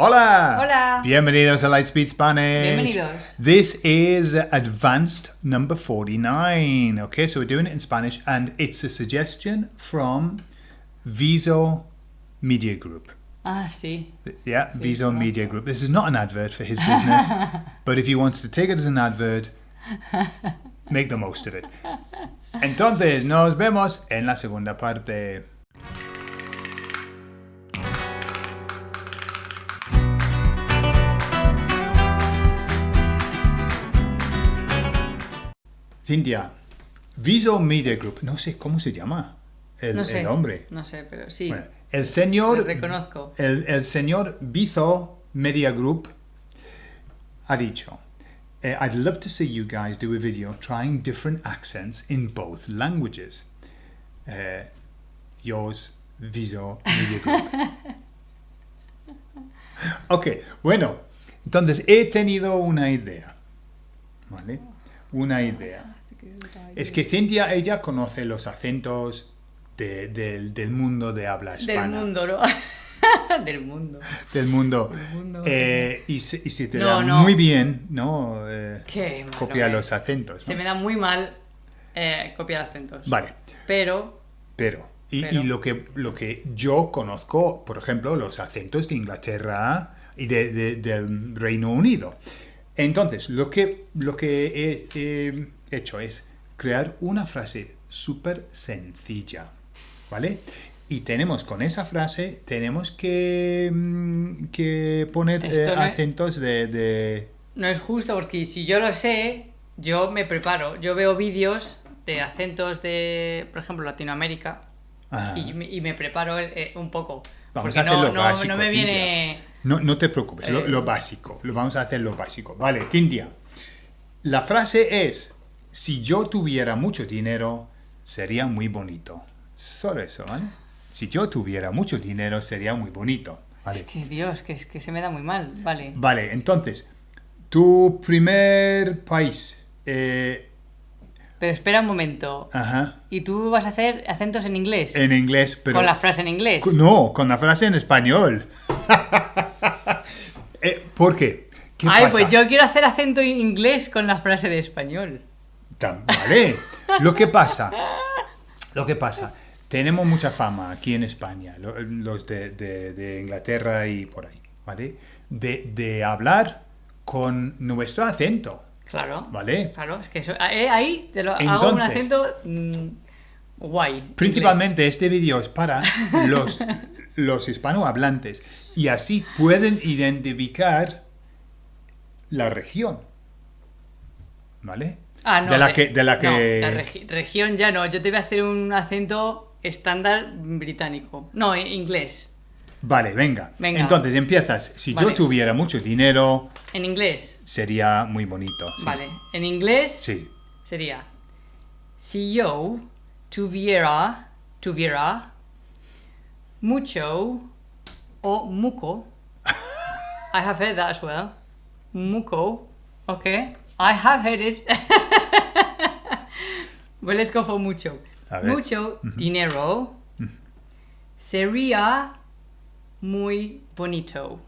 Hola! Hola. Bienvenidos a Lightspeed Spanish. Bienvenidos. This is advanced number 49. Okay, so we're doing it in Spanish and it's a suggestion from Viso Media Group. Ah, sí. Yeah, Viso Media Group. This is not an advert for his business, but if he wants to take it as an advert, make the most of it. Entonces, nos vemos en la segunda parte. Cintia, Viso Media Group, no sé cómo se llama el, No sé. el hombre. No sé, pero sí. Bueno, el señor Lo reconozco. el, el señor Vizo Media Group ha dicho, eh, I'd love to see you guys do a video trying different accents in both languages. Eh, yours, Viso Media Group. ok, bueno, entonces he tenido una idea. ¿Vale? Una idea. Es que Cintia, ella conoce los acentos de- del, del mundo de habla hispana. Del mundo, ¿no? Del mundo. del mundo. mundo. Eh, y, se, y se te No, da no. muy bien, ¿no? Eh, Qué copiar los acentos. Se me da muy mal eh, copiar acentos. Vale, Pero, pero. Y, Pero. y lo, que, lo que yo conozco, por ejemplo, los acentos de Inglaterra y de- de- del Reino Unido. Entonces, lo que, lo que he, he hecho es crear una frase súper sencilla, ¿vale? Y tenemos con esa frase, tenemos que, mm, que poner eh, no es- acentos de- de, no es justo porque si yo lo sé, yo me preparo. Yo veo vídeos de acentos de, por ejemplo, Latinoamérica y, me- y me preparo eh, un poco. Vamos porque a hacer no, lo no, básico, no me viene... No, no te preocupes, lo, Eh. lo básico. Lo vamos a hacer lo básico. Vale, Cintia. La frase es, si yo tuviera mucho dinero, sería muy bonito. Solo eso, ¿vale? Si yo tuviera mucho dinero, sería muy bonito. Vale. Es que Dios, que, es que se me da muy mal. Vale. Vale, entonces, tu primer país. eh, Pero espera un momento. ajá. ¿Y tú vas a hacer acentos en inglés? En inglés, pero... Con la frase en inglés. No, con la frase en español. Eh, ¿Por qué? ¿Qué Ay, pasa? pues yo quiero hacer acento en inglés con la frase de español. Vale. Lo que pasa, lo que pasa, tenemos mucha fama aquí en España, lo- los de, de- de Inglaterra y por ahí, ¿vale? De, de hablar con nuestro acento, Claro. ¿vale? Claro, es que eso, eh, ahí te lo hago un acento mm, guay. Principalmente este vídeo es para los, los hispanohablantes y así pueden identificar la región, ¿vale? Ah, no. de la que, de la no, que... la regi- región ya no. Yo te voy a hacer un acento estándar británico. No, en inglés. Vale, venga. Venga. Entonces empiezas. Si yo tuviera mucho dinero, En inglés. sería muy bonito. sí. Vale. En inglés Sí. sería si yo tuviera tuviera mucho o muco I have heard that as well muco okay I have heard it well let's go for mucho mucho dinero sería muy bonito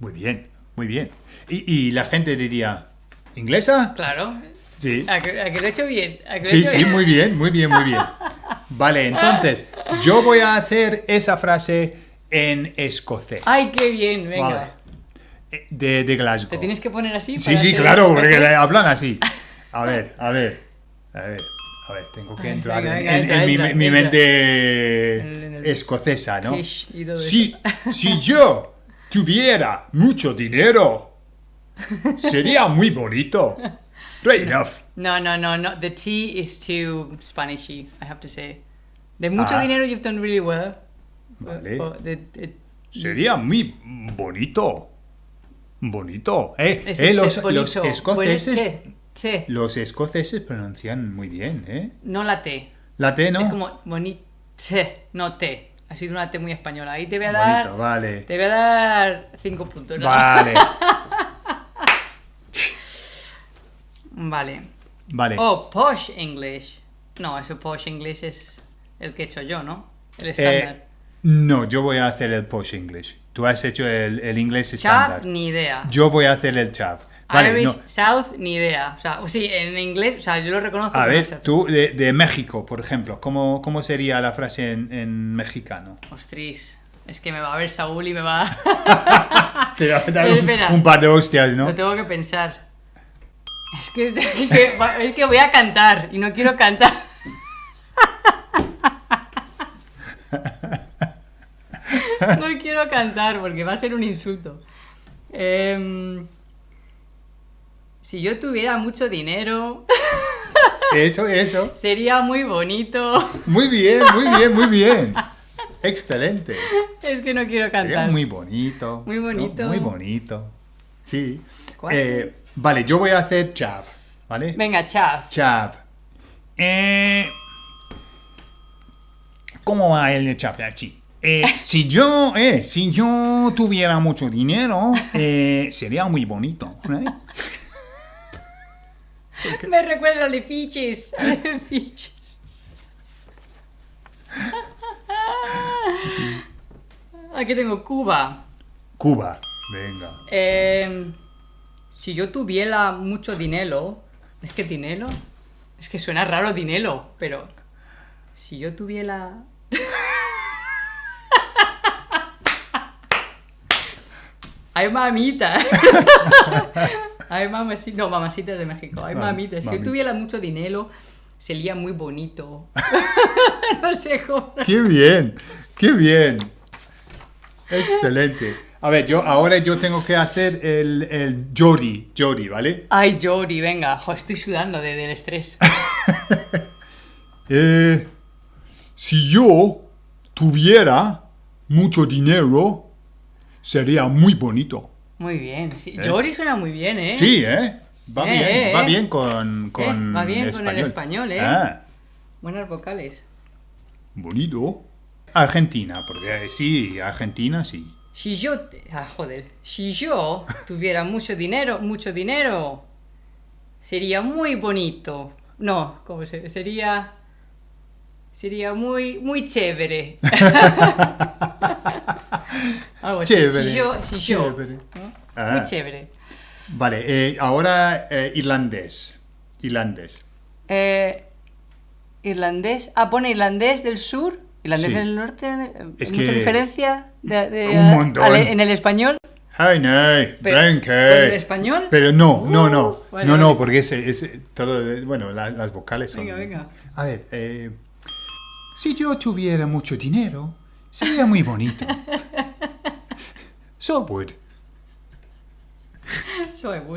Muy bien, muy bien. Y, y la gente diría, ¿inglesa? claro Sí. a que, a que lo he hecho bien ¿A que lo he Sí, hecho sí, bien? muy bien, muy bien, muy bien. Vale, entonces, yo voy a hacer esa frase en escocés. ay qué bien venga Vale. Eh, De, de Glasgow. Te tienes que poner así. Sí, para sí, claro, porque hablan así. A ver, a ver, a ver, a ver, tengo que entrar en, mi, mente escocesa, ¿no? Si, si yo tuviera mucho dinero, sería muy bonito. Great enough. No, no, no, no. The T is too Spanishy, I have to say. De mucho Ah. dinero you've done really well. Vale. The- Sería muy bonito. Bonito. Eh, es eh, los, ser los bonito. escoceses, Los escoceses pronuncian muy bien, ¿eh? No la T. La T, ¿no? Es como bonito. No T. Ha sido una T muy española. Ahí te voy a dar. Bonito, vale. Te voy a dar cinco puntos. ¿no? Vale. Vale. Vale. Oh, posh English. No, eso posh English es el que he hecho yo, ¿no? El Eh, estándar. no, yo voy a hacer el posh English. Tú has hecho el, el inglés Chav, estándar. ni idea. Yo voy a hacer el chav. Vale, Irish no. South, ni idea. O sea, sí, en inglés, o sea, yo lo reconozco. A pero no ver, sé. tú de, de México, por ejemplo, ¿cómo, cómo sería la frase en, en mexicano? Ostras, es que me va a ver Saúl y me va a... Te va a dar un, un par de hostias, ¿no? Lo tengo que pensar. Es que, es que- es que voy a cantar y no quiero cantar. No quiero cantar porque va a ser un insulto. Em, si yo tuviera mucho dinero, Eso, eso. sería muy bonito. Muy bien, muy bien, muy bien. Excelente. Es que no quiero Sería cantar. muy bonito. Muy ¿no? bonito. Muy bonito. Sí. Eh, vale, yo voy a hacer chav, ¿vale? Venga, chav. Chav. Eh, ¿Cómo va el chav? Sí. Eh, si yo, si yo tuviera mucho dinero, sería muy bonito. Me recuerda al de Fiches. Al de Fiches. Aquí tengo Cuba. Cuba. Venga. Eh, si yo tuviera mucho dinero. Es que dinero. Es que suena raro dinero, pero. Si yo tuviera. Ay, mamita. Ay, mamacita. No, mamacita es de México. Ay, Mam- mamita. Si yo tuviera mucho dinero, sería muy bonito. no sé cómo. ¡Qué bien! ¡Qué bien! Excelente. A ver, yo ahora yo tengo que hacer el, el Jody, Jody, ¿vale? Ay, Jody, venga. Jo, estoy sudando de- del estrés. Eh, si yo tuviera mucho dinero, sería muy bonito. Muy bien. Sí. ¿Eh? Jody suena muy bien, ¿eh? Sí, ¿eh? Va Eh, bien, eh, va eh. bien con, con va bien con el español, ¿eh? Ah, Buenas vocales. bonito. Argentina, porque sí, Argentina sí. Si yo... te- Ah, joder. Si yo tuviera mucho dinero, mucho dinero, sería muy bonito. No, ¿cómo se...? Sería... Sería muy, muy chévere. Algo así. Chévere. Si yo... Si yo chévere. ¿no? Ah. Muy chévere. Vale, eh, ahora eh, irlandés. Irlandés. Eh, irlandés. Ah, pone irlandés del sur. Irlandés Sí. del norte. Es ¿Mucha que- diferencia de, de- Un montón. al- en el español? Ay, no, Pero- Blanca. ¿con el español? Pero no, no, no. Uh, vale, no, vale. no, porque es, es todo, bueno, la- las vocales son... Venga, venga. A ver, eh, si yo tuviera mucho dinero, sería muy bonito. so would,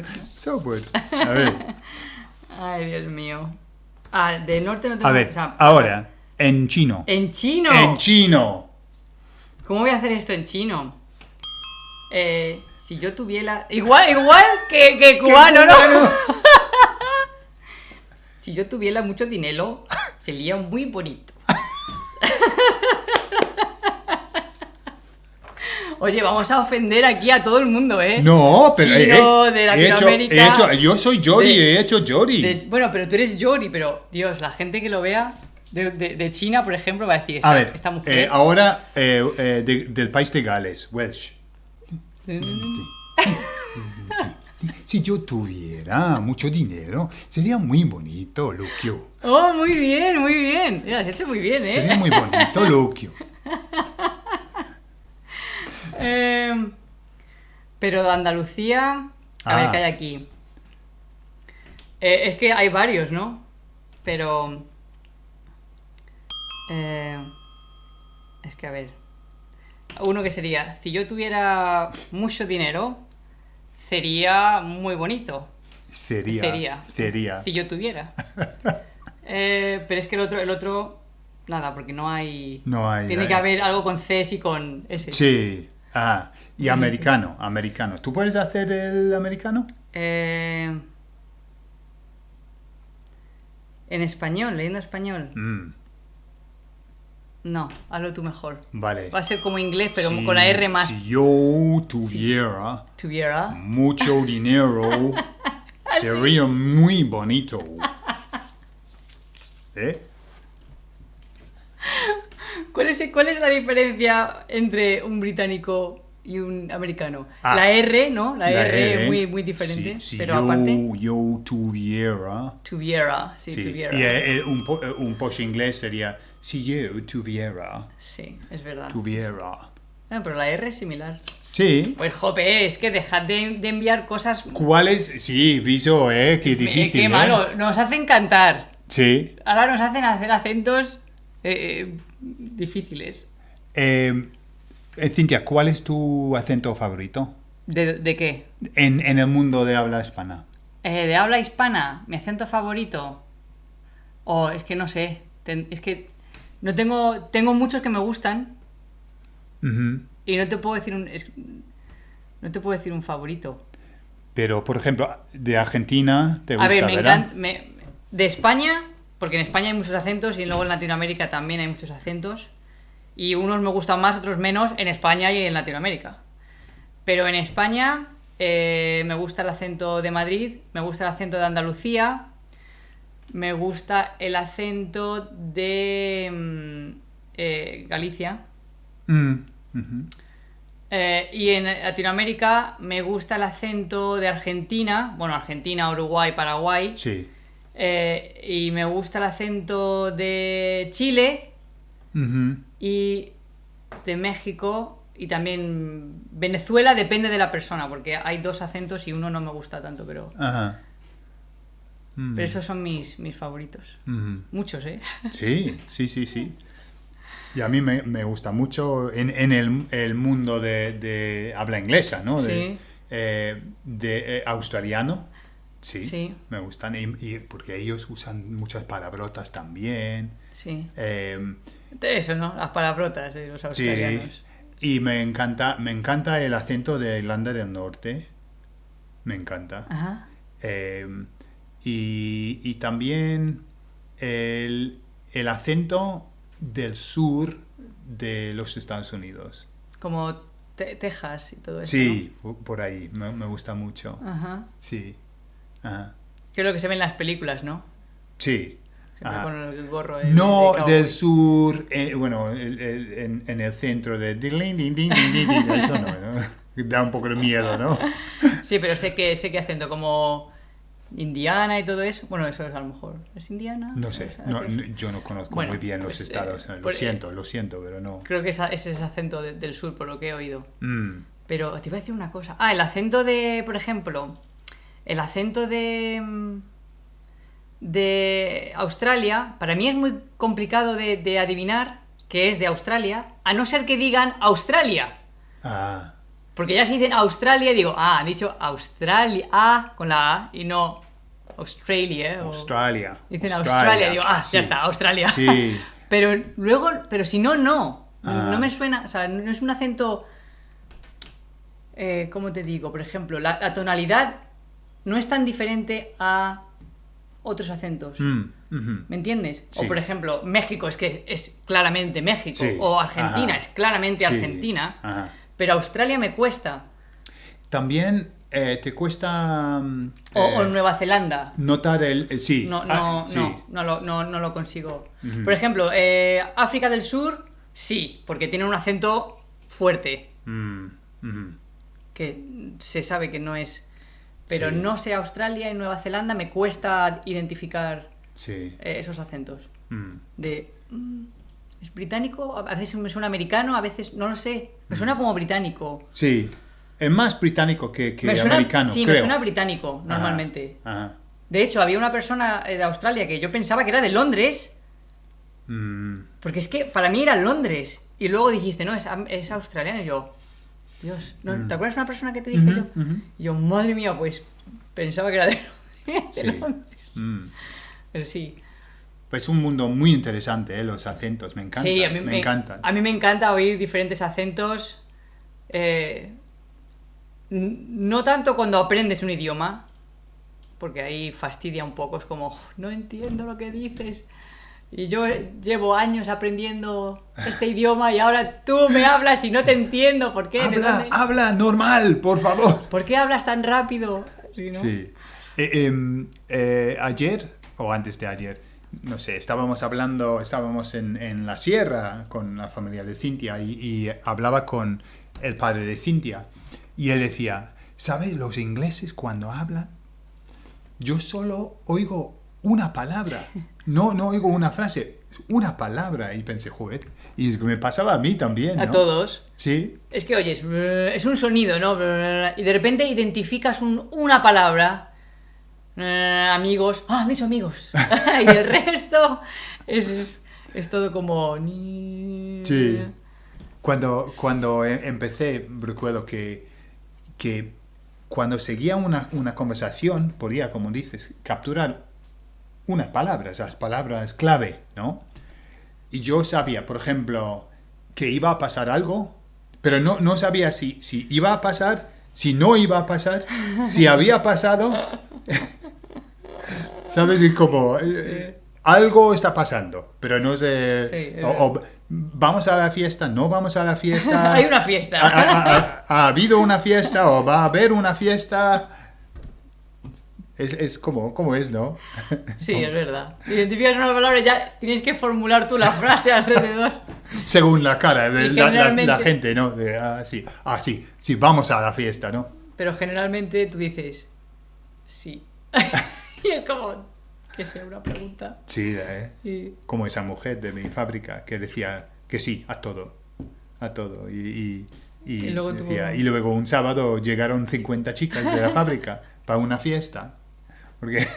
so would. A ver, Ay, Dios mío. Ah, del norte no tengo... a ver, o sea, ahora, en chino. En chino. En chino. ¿Cómo voy a hacer esto en chino? Eh, si yo tuviera... Igual, igual que, que cubano, ¿no? cubano. Si yo tuviera mucho dinero, sería muy bonito. Oye, vamos a ofender aquí a todo el mundo, ¿eh? No, pero Chino, he- de he hecho- Latinoamérica. he hecho- yo soy Jody, de- he hecho Jody. De- bueno, pero tú eres Yori, pero Dios, la gente que lo vea de, de- China, por ejemplo, va a decir, esta, a ver, esta mujer... eh, ahora eh, eh, de- del país de Gales, Welsh. Si yo tuviera mucho dinero, sería muy bonito, Lucio. Oh, muy bien, muy bien. Mira, has hecho muy bien, ¿eh? Sería muy bonito, Lucio. Eh, pero de Andalucía, a ver Ah. qué hay aquí. Eh, es que hay varios, ¿no? Pero... eh, es que a ver. Uno que sería, si yo tuviera mucho dinero, sería muy bonito. Sería. Sería. Sería. Si yo tuviera. Eh, pero es que el otro, el otro, nada, porque no hay... No hay. Tiene hay- que haber algo con C y con S. Sí. Ah, y americano, americano. ¿Tú puedes hacer el americano? Eh, en español, leyendo español. Mm, No, hazlo tú mejor. vale. Va a ser como inglés, pero Si- con la R más. Si yo tuviera Tuviera. mucho dinero, sería muy bonito. ¿Eh? ¿Cuál es, ¿Cuál es la diferencia entre un británico y un americano. Ah. la R, ¿no? La, La R, R, muy, muy diferente. Si, si pero yo, aparte, yo tuviera. tuviera, sí, sí. tuviera. Y eh, eh, un, po- eh, un posh inglés sería si yo tuviera. Sí, es verdad. Tuviera. Ah, pero la R es similar. Sí. Pues jope, es que dejad de, de enviar cosas... ¿Cuál es? Sí, viso, ¿eh? Qué Eh, difícil. qué ¿eh? malo, nos hacen cantar. Sí. Ahora nos hacen hacer acentos eh, difíciles. Eh, eh, Cintia, ¿cuál es tu acento favorito ¿De, de qué? en, en el mundo de habla hispana? Eh, de habla hispana, mi acento favorito. O es que no sé. ten- es que no tengo. Tengo muchos que me gustan. Y no te puedo decir un. es- no te puedo decir un favorito. Pero, por ejemplo, de Argentina, ¿te gusta, A ver, me encanta. de España, porque en España hay muchos acentos y luego en Latinoamérica también hay muchos acentos. Y unos me gustan más, otros menos en España y en Latinoamérica. Pero en España eh, me gusta el acento de Madrid, me gusta el acento de Andalucía, me gusta el acento de mm, eh, Galicia. Mm. Eh, y en Latinoamérica me gusta el acento de Argentina, bueno, Argentina, Uruguay, Paraguay. Sí. Eh, y me gusta el acento de Chile y de México y también Venezuela depende de la persona porque hay dos acentos y uno no me gusta tanto pero, Ajá. Mm, pero esos son mis, mis favoritos muchos eh Sí, sí, sí, sí. Y a mí me, me gusta mucho en, en el, el mundo de, de habla inglesa, ¿no? De, Sí. eh, de, eh, australiano. Sí, Sí. me gustan. Y, y porque ellos usan muchas palabrotas también. sí Eh, de eso no las palabrotas de los sí. australianos Y me encanta, me encanta el acento de Irlanda del Norte. Me encanta. ajá Eh, y, y también el, el acento del sur de los Estados Unidos. como Te- Texas y todo eso Sí, po- por ahí, me, me gusta mucho. ajá Sí. Ajá. que es lo que se ve en las películas no Sí. Con el gorro de- No de del sur, eh, bueno, el- el- en, en el centro de... Eso no, ¿no? Da un poco de miedo, ¿no? Sí, pero sé que sé que acento como Indiana y todo eso. Bueno, eso es a lo mejor. ¿Es Indiana? No sé, no, es- no, yo no conozco Bueno, muy bien los pues, eh, estados. eh, lo siento, lo siento, pero no. Creo que ese es acento de- del sur, por lo que he oído. Mm, Pero te iba a decir una cosa. Ah, el acento de, por ejemplo, el acento de de Australia, para mí es muy complicado de, de adivinar que es de Australia, a no ser que digan Australia. Ah, Porque ya si dicen Australia, digo, ah, han dicho Australia, ah, con la A, y no Australia. o- Australia. Dicen Australia, digo, ah, sí. ya está, Australia. Sí. pero luego, pero si no, no. Ah. No me suena, o sea, no es un acento. Eh, ¿Cómo te digo? Por ejemplo, la, la tonalidad no es tan diferente a otros acentos. Mm. ¿Me entiendes? Sí. O por ejemplo, México es que es claramente México. Sí. O Argentina Ajá. es claramente Sí. Argentina. Ajá. Pero Australia me cuesta. También eh, te cuesta O, eh, o Nueva Zelanda. notar el... el- sí. No, ah, no, no, no, lo, no, no lo consigo. Por ejemplo, eh, África del Sur, sí, porque tiene un acento fuerte, Mm, que se sabe que no es. Pero Sí. no sé, Australia y Nueva Zelanda me cuesta identificar Sí. eh, esos acentos. Mm. De. mm, ¿Es británico? A veces me suena americano, a veces no lo sé. Me suena como británico. Sí. Es más británico que, que me suena, americano, sí, creo. me suena británico, normalmente. Ajá. De hecho, había una persona eh, de Australia que yo pensaba que era de Londres. Mm, Porque es que para mí era Londres. Y luego dijiste, no, es, es australiano. Y yo, Dios, ¿no? ¿te acuerdas de una persona que te dije yo? Mm. yo, madre mía, pues pensaba que era de, de Sí. Londres. mm. Pero sí. Pues es un mundo muy interesante, ¿eh? los acentos, me encanta. sí, a mí me, encantan. A mí me encanta oír diferentes acentos. eh, no tanto cuando aprendes un idioma, porque ahí fastidia un poco. Es como, "Uf, no entiendo lo que dices. Y yo llevo años aprendiendo este idioma y ahora tú me hablas y no te entiendo. ¿Por qué? ¿De Habla, habla normal, por favor. ¿Por qué hablas tan rápido? Sí, ¿no? Sí. Eh, em, eh, ayer, o antes de ayer, no sé, estábamos hablando, estábamos en, en la sierra con la familia de Cintia y, y hablaba con el padre de Cintia, y él decía, ¿sabes? Los ingleses cuando hablan, yo solo oigo una palabra, no, no oigo una frase, una palabra, y pensé, joder, y es que me pasaba a mí también, A todos. Sí, Es que oyes, es un sonido, ¿no? Y de repente identificas un- una palabra. Eh, amigos. Ah, mis amigos. y el resto es, es todo como. Sí. Cuando, cuando e- empecé, recuerdo que, que cuando seguía una, una conversación, podía, como dices, capturar unas palabras, las palabras clave, ¿no? Y yo sabía, por ejemplo, que iba a pasar algo, pero no, no sabía si, si iba a pasar, si no iba a pasar, si había pasado. ¿Sabes? Y como eh, algo está pasando, pero no sé. Sí, o- o vamos a la fiesta, no vamos a la fiesta. Hay una fiesta. Ha, ha- ha- ha habido una fiesta o va a haber una fiesta. Es, es como, como es, ¿no? Sí, es verdad. Identificas una palabra y ya tienes que formular tú la frase alrededor. Según la cara de la, la- la generalmente- gente, ¿no? De, ah, sí, ah, sí, sí, vamos a la fiesta, ¿no? Pero generalmente tú dices. Sí. y es como. Que sea una pregunta. Sí, ¿eh? Y- como esa mujer de mi fábrica que decía que sí a todo, a todo. Y, y, y Y luego tuvo- decía- y luego un sábado llegaron 50 chicas de la fábrica para una fiesta, porque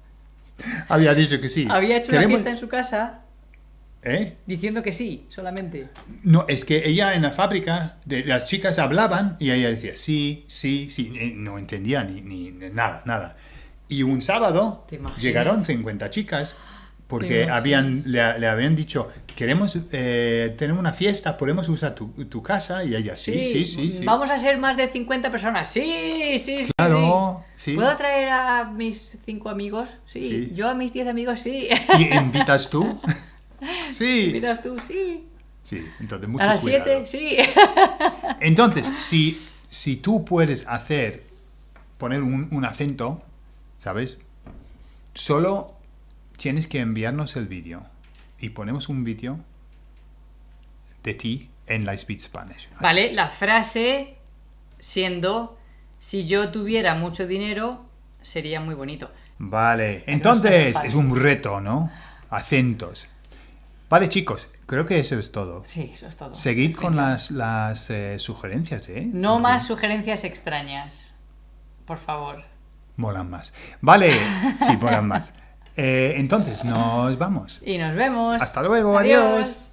había dicho que sí. Había hecho una fiesta en su casa ¿Eh? diciendo que sí, solamente. No, es que ella en la fábrica, de, las chicas hablaban y ella decía sí, sí, sí, no entendía ni, ni nada, nada. Y un sábado llegaron 50 chicas ¿Te porque habían, le, le habían dicho, queremos eh, tener una fiesta, podemos usar tu, tu casa y ella, sí, sí, sí, sí. Vamos a ser más de 50 personas. Sí, sí, sí. Claro, sí. ¿Puedo traer a mis 5 amigos? Sí. Sí. Yo a mis 10 amigos, sí. ¿Y invitas tú? sí. ¿Miras tú? Sí. Sí, entonces mucho A las cuidado. 7, sí. Entonces, si, si tú puedes hacer, poner un, un acento, ¿sabes? Solo tienes que enviarnos el vídeo y ponemos un vídeo de ti en Lightspeed Spanish. Así. Vale, la frase siendo: Si yo tuviera mucho dinero, sería muy bonito. Vale, entonces es un reto, ¿no? Acentos. Vale, chicos, creo que eso es todo. Sí, eso es todo. Seguid con las, las eh, sugerencias, ¿eh? No Porque más sugerencias extrañas. Por favor. Molan más. Vale, sí, molan más. Eh, entonces, nos vamos. Y nos vemos. Hasta luego, adiós.